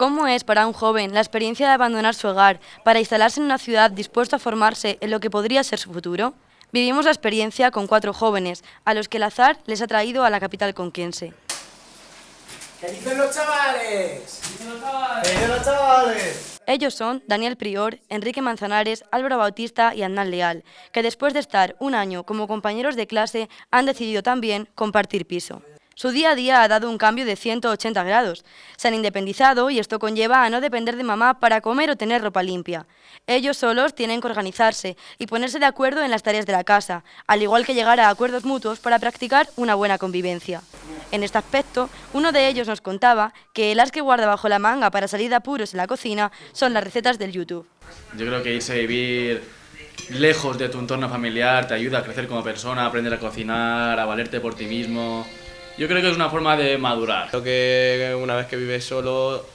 ¿Cómo es para un joven la experiencia de abandonar su hogar para instalarse en una ciudad dispuesto a formarse en lo que podría ser su futuro? Vivimos la experiencia con cuatro jóvenes, a los que el azar les ha traído a la capital conquense. ¿Qué dicen los chavales? ¿Qué dicen los chavales? ¿Qué dicen los chavales? Ellos son Daniel Prior, Enrique Manzanares, Álvaro Bautista y Hernán Leal, que después de estar un año como compañeros de clase han decidido también compartir piso. Su día a día ha dado un cambio de 180 grados. Se han independizado y esto conlleva a no depender de mamá para comer o tener ropa limpia. Ellos solos tienen que organizarse y ponerse de acuerdo en las tareas de la casa, al igual que llegar a acuerdos mutuos para practicar una buena convivencia. En este aspecto, uno de ellos nos contaba que el as que guarda bajo la manga para salir de apuros en la cocina son las recetas del YouTube. Yo creo que irse a vivir lejos de tu entorno familiar te ayuda a crecer como persona, aprender a cocinar, a valerte por ti mismo. Yo creo que es una forma de madurar. Creo que una vez que vives solo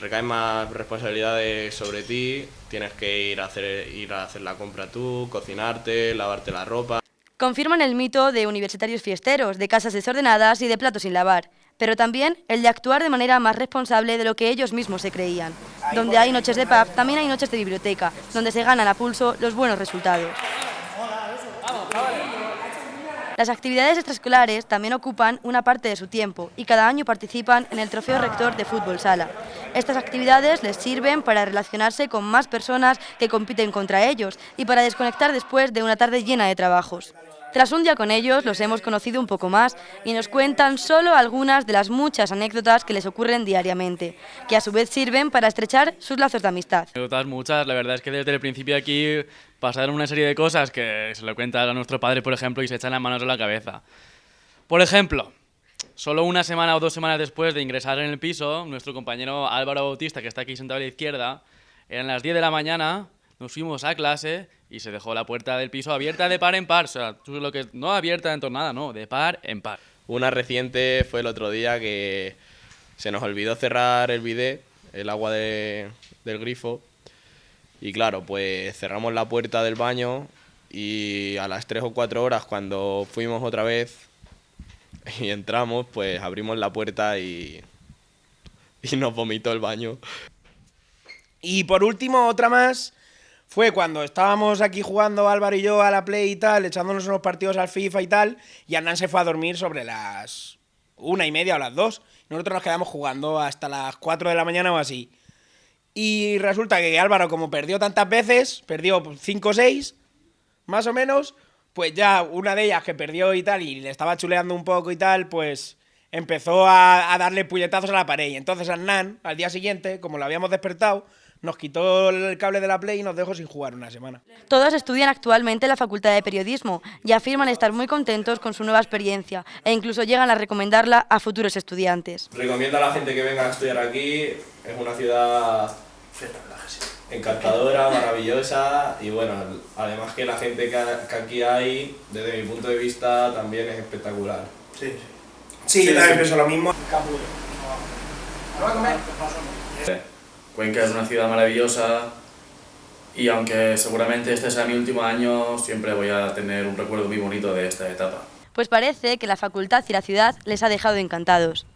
recaen más responsabilidades sobre ti, tienes que ir a hacer, ir a hacer la compra tú, cocinarte, lavarte la ropa. Confirman el mito de universitarios fiesteros, de casas desordenadas y de platos sin lavar, pero también el de actuar de manera más responsable de lo que ellos mismos se creían. Donde hay noches de pub, también hay noches de biblioteca, donde se ganan a pulso los buenos resultados. Las actividades extraescolares también ocupan una parte de su tiempo y cada año participan en el Trofeo Rector de Fútbol Sala. Estas actividades les sirven para relacionarse con más personas que compiten contra ellos y para desconectar después de una tarde llena de trabajos. Tras un día con ellos los hemos conocido un poco más y nos cuentan solo algunas de las muchas anécdotas que les ocurren diariamente, que a su vez sirven para estrechar sus lazos de amistad. Anécdotas muchas, la verdad es que desde el principio aquí pasaron una serie de cosas que se lo cuentan a nuestro padre, por ejemplo, y se echan las manos a la cabeza. Por ejemplo, solo una semana o dos semanas después de ingresar en el piso, nuestro compañero Álvaro Bautista, que está aquí sentado a la izquierda, eran las 10 de la mañana nos fuimos a clase y se dejó la puerta del piso abierta de par en par. O sea, lo que no abierta en tornada, no, de par en par. Una reciente fue el otro día que se nos olvidó cerrar el bidet, el agua del grifo. Y claro, pues cerramos la puerta del baño y a las 3 o 4 horas cuando fuimos otra vez y entramos, pues abrimos la puerta y, y nos vomitó el baño. Y por último, otra más fue cuando estábamos aquí jugando Álvaro y yo a la Play y tal, echándonos unos partidos al FIFA y tal, y Hernán se fue a dormir sobre las una y media o las dos. Nosotros nos quedamos jugando hasta las cuatro de la mañana o así. Y resulta que Álvaro, como perdió tantas veces, perdió cinco o seis, más o menos, pues ya una de ellas que perdió y tal, y le estaba chuleando un poco y tal, pues empezó a, a darle puñetazos a la pared. Y entonces Hernán, al día siguiente, como lo habíamos despertado, nos quitó el cable de la Play y nos dejó sin jugar una semana. Todos estudian actualmente en la Facultad de Periodismo y afirman estar muy contentos con su nueva experiencia e incluso llegan a recomendarla a futuros estudiantes. Recomiendo a la gente que venga a estudiar aquí, es una ciudad encantadora, maravillosa y bueno, además que la gente que aquí hay, desde mi punto de vista, también es espectacular. Sí, sí. yo también pienso lo mismo. Cuenca es una ciudad maravillosa y aunque seguramente este sea mi último año, siempre voy a tener un recuerdo muy bonito de esta etapa. Pues parece que la facultad y la ciudad les ha dejado encantados.